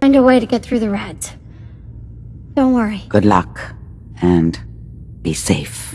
Find a way to get through the reds. Don't worry. Good luck, and be safe.